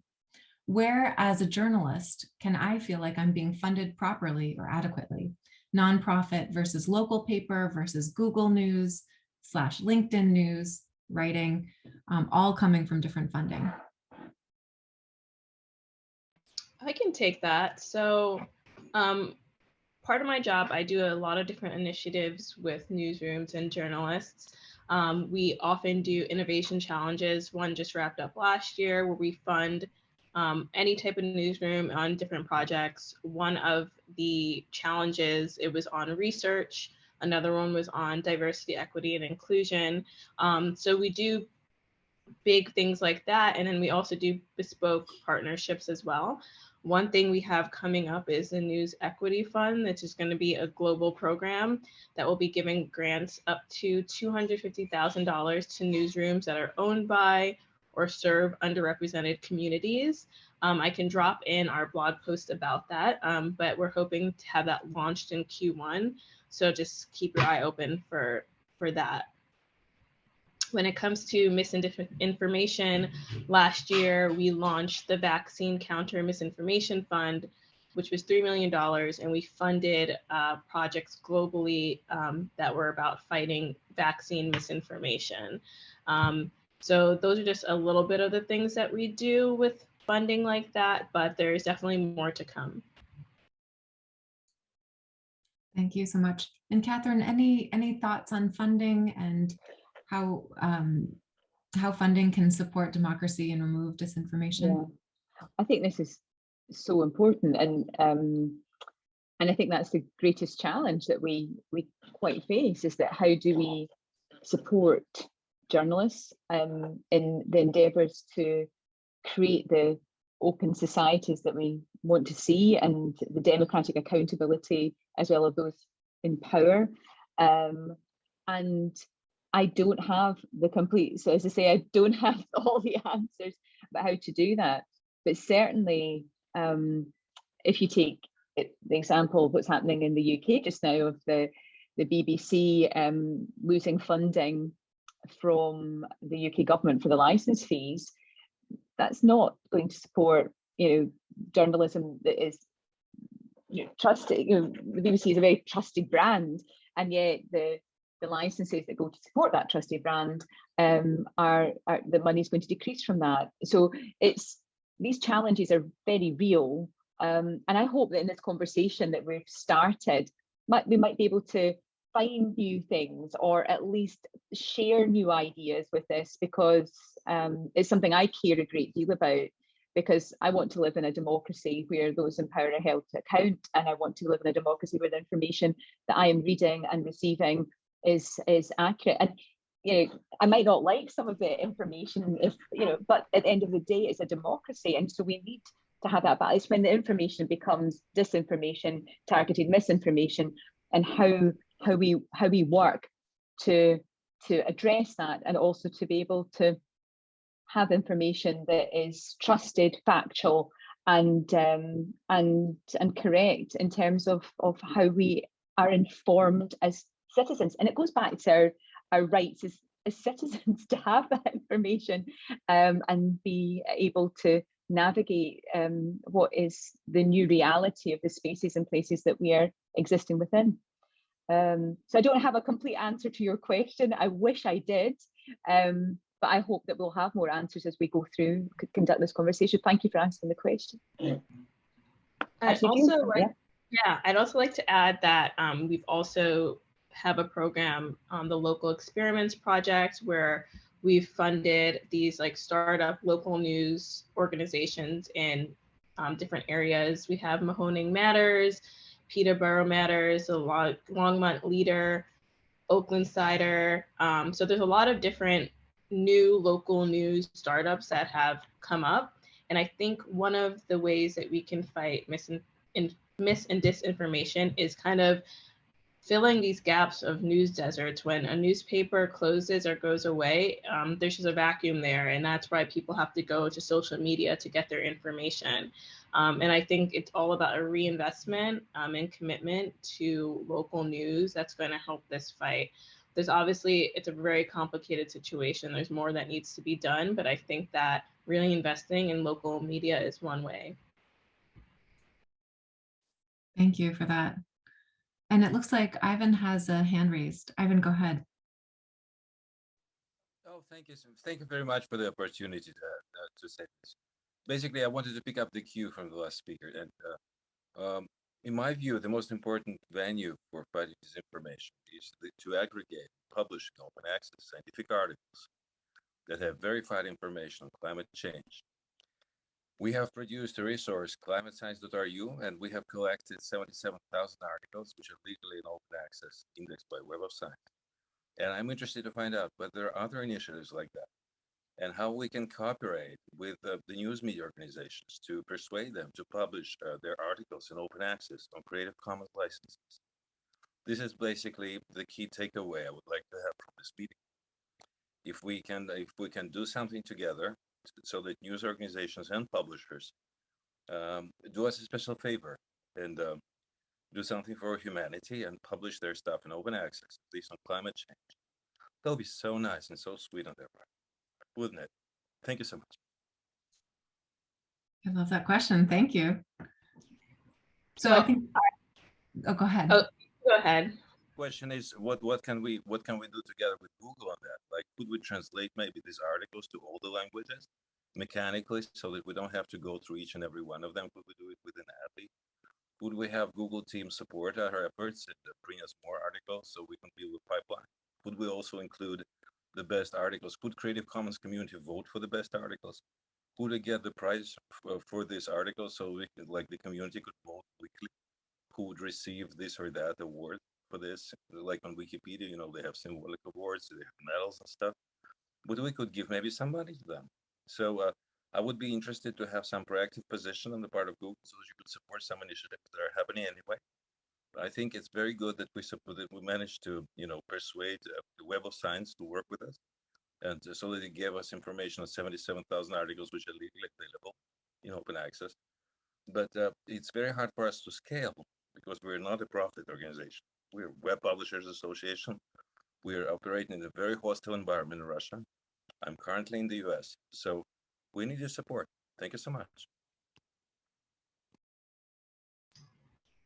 A: Where, as a journalist, can I feel like I'm being funded properly or adequately? Nonprofit versus local paper versus Google News slash LinkedIn News, writing, um, all coming from different funding.
B: I can take that. So um, part of my job, I do a lot of different initiatives with newsrooms and journalists. Um, we often do innovation challenges. One just wrapped up last year where we fund um, any type of newsroom on different projects. One of the challenges, it was on research. Another one was on diversity, equity, and inclusion. Um, so we do big things like that. And then we also do bespoke partnerships as well. One thing we have coming up is the News Equity Fund, which is going to be a global program that will be giving grants up to $250,000 to newsrooms that are owned by or serve underrepresented communities. Um, I can drop in our blog post about that, um, but we're hoping to have that launched in Q1. So just keep your eye open for, for that when it comes to misinformation, last year we launched the Vaccine Counter Misinformation Fund, which was $3 million, and we funded uh, projects globally um, that were about fighting vaccine misinformation. Um, so those are just a little bit of the things that we do with funding like that, but there's definitely more to come.
A: Thank you so much. And Catherine, any any thoughts on funding and how um, how funding can support democracy and remove disinformation?
D: Yeah. I think this is so important and um, and I think that's the greatest challenge that we we quite face is that how do we support journalists um, in the endeavours to create the open societies that we want to see and the democratic accountability as well as those in power um, and I don't have the complete, so as I say, I don't <laughs> have all the answers about how to do that. But certainly, um, if you take it, the example of what's happening in the UK just now of the, the BBC um, losing funding from the UK government for the license fees, that's not going to support, you know, journalism that is you know, trusted. You know, the BBC is a very trusted brand, and yet the the licenses that go to support that trusted brand um, are, are the money is going to decrease from that. So it's these challenges are very real. Um, and I hope that in this conversation that we've started, might, we might be able to find new things or at least share new ideas with this because um, it's something I care a great deal about because I want to live in a democracy where those in power are held to account and I want to live in a democracy where the information that I am reading and receiving is is accurate. And you know I might not like some of the information if you know but at the end of the day it's a democracy. And so we need to have that balance. When the information becomes disinformation targeted misinformation and how how we how we work to to address that and also to be able to have information that is trusted factual and um, and and correct in terms of of how we are informed as citizens and it goes back to our, our rights as, as <laughs> citizens to have that information um, and be able to navigate um, what is the new reality of the spaces and places that we are existing within. Um, so I don't have a complete answer to your question. I wish I did, um, but I hope that we'll have more answers as we go through, conduct this conversation. Thank you for answering the question.
B: I'd
D: Actually,
B: also like,
D: yeah.
B: yeah, I'd also like to add that um, we've also have a program on the local experiments project where we've funded these like startup local news organizations in um, different areas. We have Mahoning Matters, Peterborough Matters, a lot Longmont Leader, Oaklandside. Um, so there's a lot of different new local news startups that have come up. And I think one of the ways that we can fight misin- in, mis and disinformation is kind of filling these gaps of news deserts. When a newspaper closes or goes away um, there's just a vacuum there and that's why people have to go to social media to get their information. Um, and i think it's all about a reinvestment um, and commitment to local news that's going to help this fight. There's obviously it's a very complicated situation. There's more that needs to be done but i think that really investing in local media is one way.
A: Thank you for that. And it looks like Ivan has a hand raised. Ivan, go ahead.
E: Oh, thank you. Thank you very much for the opportunity to, uh, to say this. Basically, I wanted to pick up the cue from the last speaker. And uh, um, in my view, the most important venue for fighting disinformation is the, to aggregate, publish open access scientific articles that have verified information on climate change. We have produced a resource, climatescience.ru, and we have collected 77,000 articles, which are legally in open access, indexed by Web of Science. And I'm interested to find out whether there are other initiatives like that and how we can cooperate with uh, the news media organizations to persuade them to publish uh, their articles in open access on Creative Commons licenses. This is basically the key takeaway I would like to have from this meeting. If we can, if we can do something together so that news organizations and publishers um, do us a special favor and um, do something for humanity and publish their stuff in open access, at least on climate change. That'll be so nice and so sweet on their part, wouldn't it? Thank you so much.
A: I love that question. Thank you. So I think, oh, go ahead.
B: Oh. go ahead
E: Question is, what what can we what can we do together with Google on that? Like, could we translate maybe these articles to all the languages mechanically, so that we don't have to go through each and every one of them? Could we do it within Appy? Would we have Google Team support our efforts and uh, bring us more articles so we can build a pipeline? Could we also include the best articles? Could Creative Commons community vote for the best articles? Could we get the prize for, for this article so we could, like the community could vote weekly? Who would receive this or that award for this? Like on Wikipedia, you know, they have symbolic awards, they have medals and stuff. But we could give maybe some money to them. So uh, I would be interested to have some proactive position on the part of Google so that you could support some initiatives that are happening anyway. I think it's very good that we support that we managed to, you know, persuade uh, the Web of Science to work with us, and uh, so that they gave us information on 77,000 articles which are legally available in open access. But uh, it's very hard for us to scale because we're not a profit organization. We're Web Publishers Association. We're operating in a very hostile environment in Russia. I'm currently in the US, so we need your support. Thank you so much.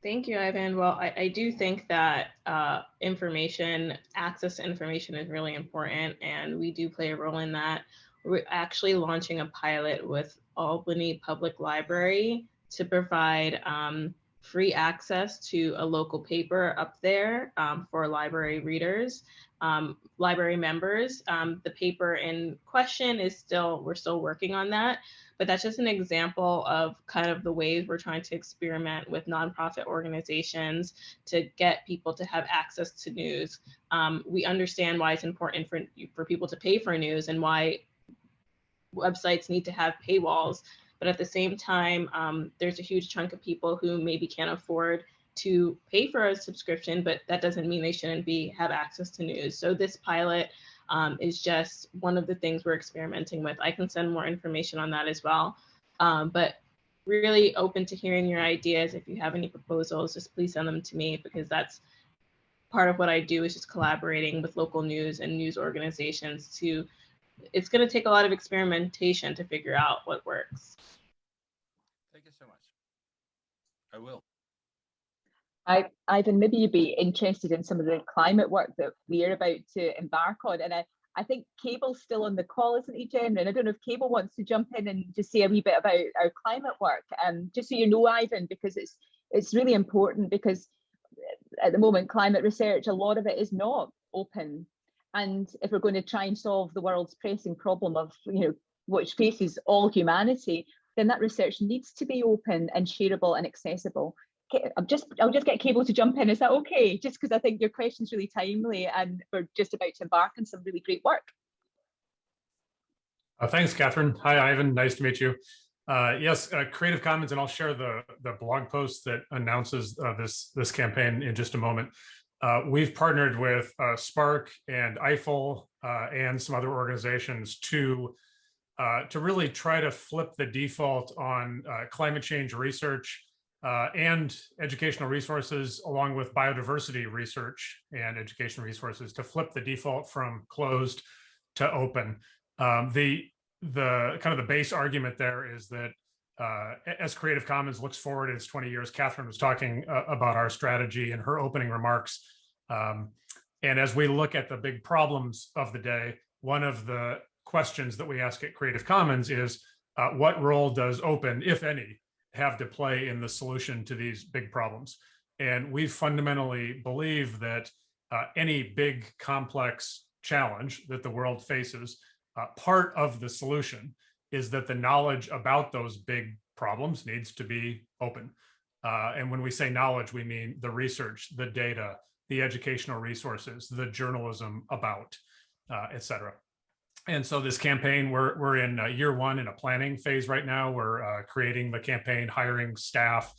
B: Thank you, Ivan. Well, I, I do think that uh, information, access to information is really important, and we do play a role in that. We're actually launching a pilot with Albany Public Library to provide um, free access to a local paper up there um, for library readers, um, library members. Um, the paper in question is still, we're still working on that, but that's just an example of kind of the ways we're trying to experiment with nonprofit organizations to get people to have access to news. Um, we understand why it's important for, for people to pay for news and why websites need to have paywalls. But at the same time, um, there's a huge chunk of people who maybe can't afford to pay for a subscription, but that doesn't mean they shouldn't be have access to news. So this pilot um, is just one of the things we're experimenting with. I can send more information on that as well. Um, but really open to hearing your ideas. If you have any proposals, just please send them to me because that's part of what I do is just collaborating with local news and news organizations to, it's gonna take a lot of experimentation to figure out what works.
E: Thank you so much. I will.
D: I, Ivan, maybe you'd be interested in some of the climate work that we're about to embark on. And I, I think Cable's still on the call, isn't he, Jen? And I don't know if Cable wants to jump in and just say a wee bit about our climate work. Um, just so you know, Ivan, because it's it's really important because at the moment, climate research, a lot of it is not open. And if we're going to try and solve the world's pressing problem of, you know, which faces all humanity, then that research needs to be open and shareable and accessible. I'll just I'll just get Cable to jump in. Is that okay? Just because I think your question's really timely and we're just about to embark on some really great work.
F: Uh, thanks, Catherine. Hi, Ivan. Nice to meet you. Uh, yes, uh, Creative Commons, and I'll share the the blog post that announces uh, this this campaign in just a moment. Uh, we've partnered with uh, SPARC and EIFL uh, and some other organizations to uh, to really try to flip the default on uh, climate change research uh, and educational resources, along with biodiversity research and education resources, to flip the default from closed to open. Um, the the kind of the base argument there is that uh, as Creative Commons looks forward its 20 years, Catherine was talking uh, about our strategy in her opening remarks. Um, and as we look at the big problems of the day, one of the questions that we ask at Creative Commons is uh, what role does open, if any, have to play in the solution to these big problems? And we fundamentally believe that uh, any big complex challenge that the world faces uh, part of the solution is that the knowledge about those big problems needs to be open. Uh, and when we say knowledge, we mean the research, the data, the educational resources, the journalism about, uh, et cetera. And so this campaign, we're, we're in uh, year one in a planning phase right now. We're uh, creating the campaign, hiring staff,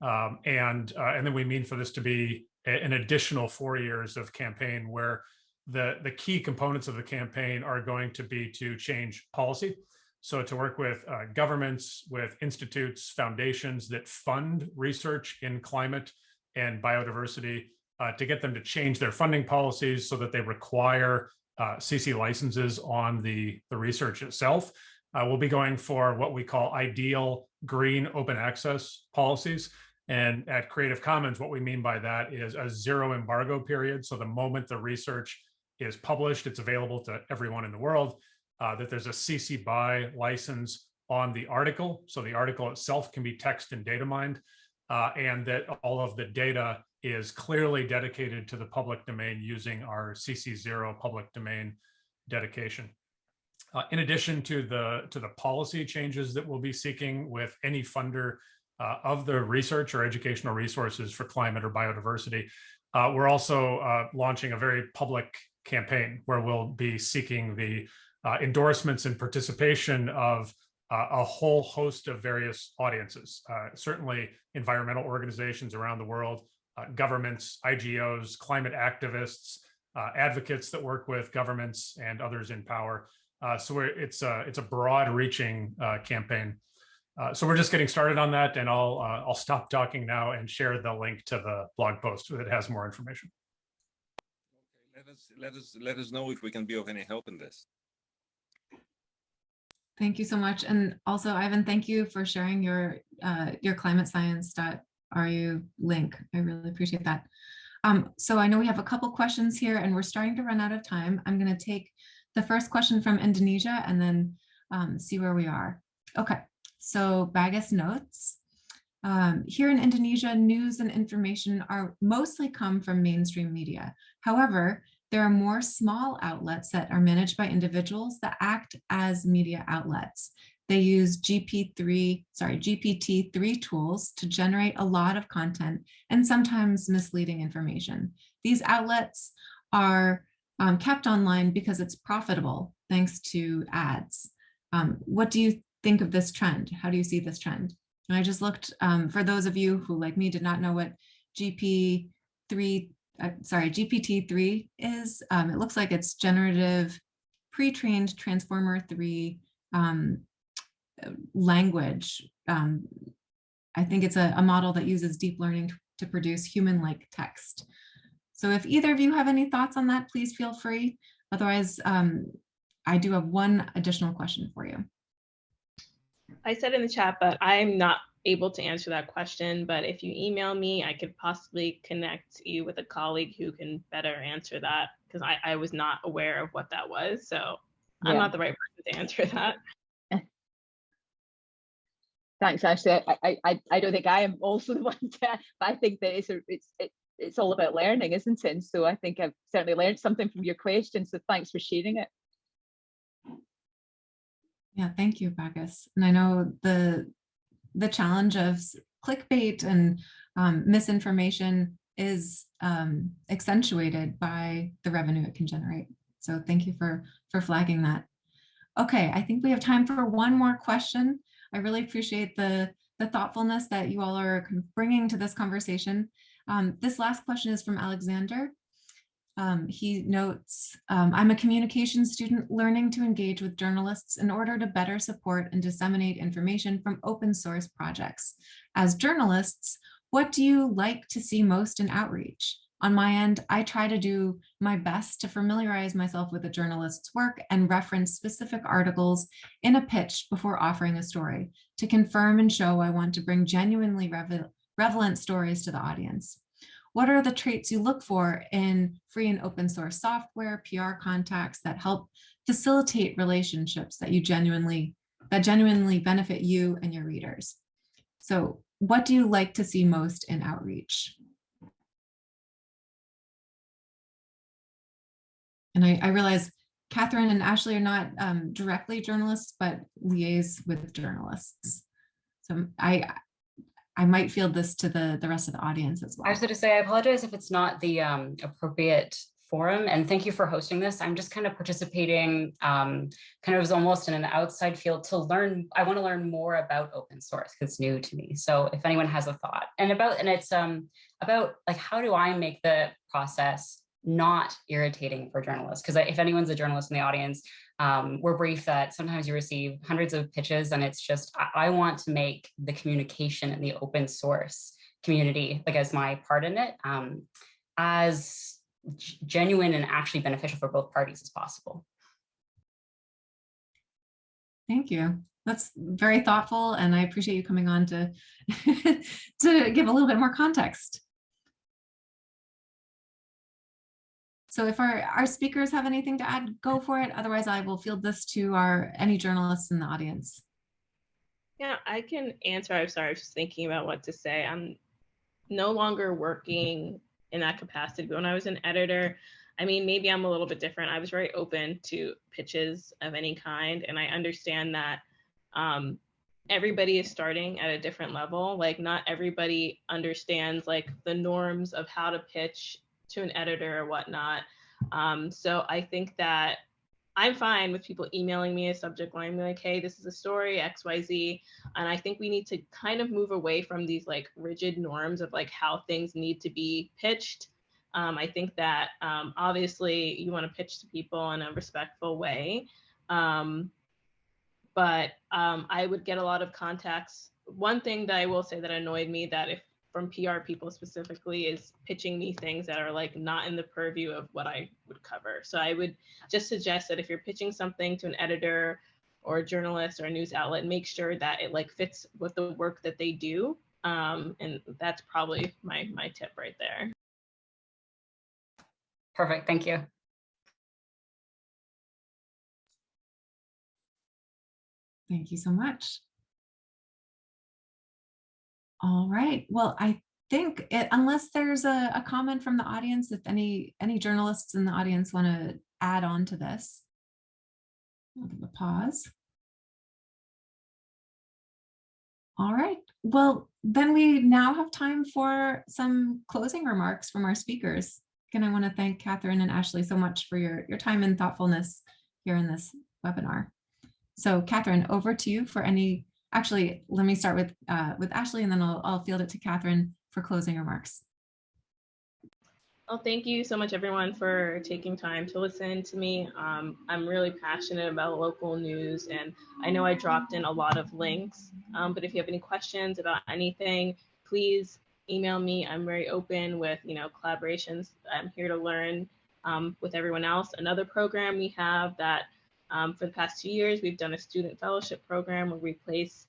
F: um, and, uh, and then we mean for this to be an additional four years of campaign where the, the key components of the campaign are going to be to change policy. So to work with uh, governments, with institutes, foundations that fund research in climate and biodiversity, uh, to get them to change their funding policies so that they require uh, CC licenses on the, the research itself. Uh, we'll be going for what we call ideal green open access policies. And at Creative Commons, what we mean by that is a zero embargo period. So the moment the research is published, it's available to everyone in the world, uh, that there's a CC BY license on the article. So the article itself can be text and data mined, uh, and that all of the data is clearly dedicated to the public domain using our CC0 public domain dedication. Uh, in addition to the to the policy changes that we'll be seeking with any funder uh, of the research or educational resources for climate or biodiversity, uh, we're also uh, launching a very public campaign where we'll be seeking the uh, endorsements and participation of uh, a whole host of various audiences, uh, certainly environmental organizations around the world, uh, governments, IGOs, climate activists, uh, advocates that work with governments and others in power. Uh, so it's a it's a broad-reaching campaign. so we're just getting started on that, and I'll I'll stop talking now and share the link to the blog post that has more information.
E: Let us, let us, let us know if we can be of any help in this.
A: Thank you so much. And also, Ivan, thank you for sharing your uh, your climate science RU link. I really appreciate that. Um, so I know we have a couple questions here and we're starting to run out of time. I'm going to take the first question from Indonesia and then um, see where we are. Okay, so Bagus notes. Um, here in Indonesia, news and information are mostly come from mainstream media. However, there are more small outlets that are managed by individuals that act as media outlets. They use GP3, sorry, GPT-3 tools to generate a lot of content and sometimes misleading information. These outlets are um, kept online because it's profitable thanks to ads. Um, what do you think of this trend? How do you see this trend? And I just looked um, for those of you who like me did not know what GP3, sorry, GPT-3 is. Um, it looks like it's generative pre-trained transformer 3 um, language. Um, I think it's a, a, model that uses deep learning to produce human-like text. So if either of you have any thoughts on that, please feel free. Otherwise, um, I do have one additional question for you.
B: I said in the chat, but I'm not able to answer that question. But if you email me, I could possibly connect you with a colleague who can better answer that because I, I was not aware of what that was. So yeah. I'm not the right person to answer that. <laughs>
D: Thanks, Ashley. I, I, I don't think I am also <laughs> the one to, but I think that it's, a, it's, it, it's all about learning, isn't it? And so I think I've certainly learned something from your question. So thanks for sharing it.
A: Yeah, thank you, Bagus. And I know the the challenge of clickbait and um, misinformation is um, accentuated by the revenue it can generate. So thank you for for flagging that. Okay, I think we have time for one more question. I really appreciate the, the thoughtfulness that you all are bringing to this conversation. Um, this last question is from Alexander. Um, he notes, um, I'm a communication student learning to engage with journalists in order to better support and disseminate information from open source projects. As journalists, what do you like to see most in outreach? On my end, I try to do my best to familiarize myself with a journalist's work and reference specific articles in a pitch before offering a story to confirm and show I want to bring genuinely relevant stories to the audience. What are the traits you look for in free and open source software, PR contacts that help facilitate relationships that you genuinely, that genuinely benefit you and your readers? So what do you like to see most in outreach? And I, I realize Catherine and Ashley are not um, directly journalists, but liaise with journalists. So I, I might field this to the, the rest of the audience as well.
G: I was going to say, I apologize if it's not the um, appropriate forum and thank you for hosting this. I'm just kind of participating um, kind of as almost in an outside field to learn. I want to learn more about open source because it's new to me. So if anyone has a thought and about and it's um, about like how do I make the process not irritating for journalists. Because if anyone's a journalist in the audience, um, we're briefed that sometimes you receive hundreds of pitches and it's just, I, I, want to make the communication in the open source community, like as my part in it, um, as genuine and actually beneficial for both parties as possible.
A: Thank you. That's very thoughtful and I appreciate you coming on to, <laughs> to give a little bit more context. So if our, our speakers have anything to add, go for it. Otherwise, I will field this to our any journalists in the audience.
B: Yeah, I can answer. I'm sorry, I was just thinking about what to say. I'm no longer working in that capacity. But when I was an editor, I mean, maybe I'm a little bit different. I was very open to pitches of any kind. And I understand that um, everybody is starting at a different level. Like not everybody understands like the norms of how to pitch to an editor or whatnot. Um, so I think that I'm fine with people emailing me a subject line, like, hey, this is a story, XYZ. And I think we need to kind of move away from these like rigid norms of like how things need to be pitched. Um, I think that um, obviously you want to pitch to people in a respectful way. Um, but um, I would get a lot of contacts. One thing that I will say that annoyed me that if from PR people specifically is pitching me things that are like not in the purview of what I would cover. So I would just suggest that if you're pitching something to an editor or a journalist or a news outlet, make sure that it like fits with the work that they do Um, and that's probably my, my tip right there.
G: Perfect, thank you.
A: Thank you so much. All right, well, I think it, unless there's a, a comment from the audience, if any, any journalists in the audience want to add on to this. I'll give a pause. All right, well, then we now have time for some closing remarks from our speakers. Again, I want to thank Catherine and Ashley so much for your, your time and thoughtfulness here in this webinar. So Catherine, over to you for any, actually, let me start with, uh, with Ashley and then I'll, I'll field it to Catherine for closing remarks.
B: Well, thank you so much, everyone, for taking time to listen to me. Um, I'm really passionate about local news, and I know I dropped in a lot of links. Um, but if you have any questions about anything, please email me. I'm very open with, you know, collaborations. I'm here to learn um, with everyone else. Another program we have that um, for the past two years, we've done a student fellowship program where we place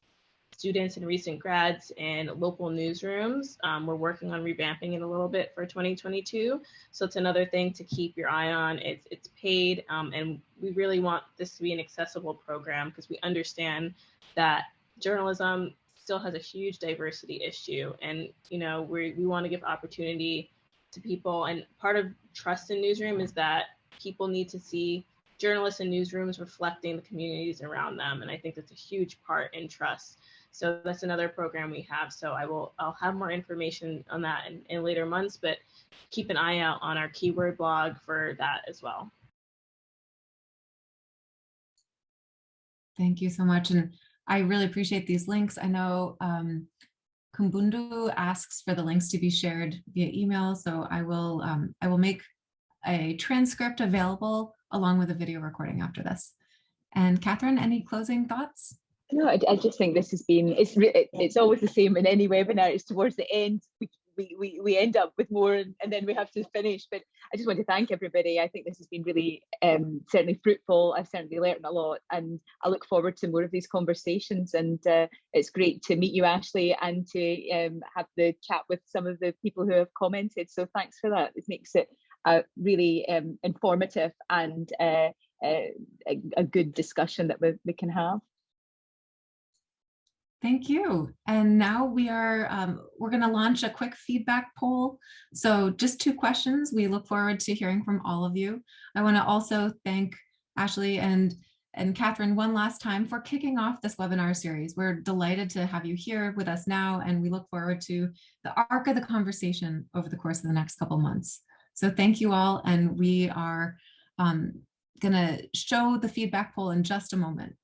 B: students and recent grads in local newsrooms. Um, we're working on revamping it a little bit for 2022. So it's another thing to keep your eye on. It's, it's paid um, and we really want this to be an accessible program because we understand that journalism still has a huge diversity issue. And, you know, we, we want to give opportunity to people. And part of trust in newsroom is that people need to see journalists and newsrooms reflecting the communities around them. And I think that's a huge part in trust. So that's another program we have. So I will, I'll have more information on that in, in later months, but keep an eye out on our keyword blog for that as well.
A: Thank you so much. And I really appreciate these links. I know um, Kumbundu asks for the links to be shared via email. So I will, um, I will make a transcript available along with a video recording after this. And Catherine, any closing thoughts?
D: No, I, I just think this has been, it's re- it's always the same in any webinar, it's towards the end, we, we, we, we end up with more and, and then we have to finish. But I just want to thank everybody. I think this has been really um, certainly fruitful. I've certainly learned a lot and I look forward to more of these conversations. And uh, it's great to meet you, Ashley, and to um, have the chat with some of the people who have commented. So thanks for that. It makes it uh, really um, informative and uh, uh, a, a good discussion that we, we can have.
A: Thank you. And now we are, um, we're going to launch a quick feedback poll. So just two questions. We look forward to hearing from all of you. I want to also thank Ashley and and Catherine one last time for kicking off this webinar series. We're delighted to have you here with us now, and we look forward to the arc of the conversation over the course of the next couple months. So thank you all, and we are um, going to show the feedback poll in just a moment.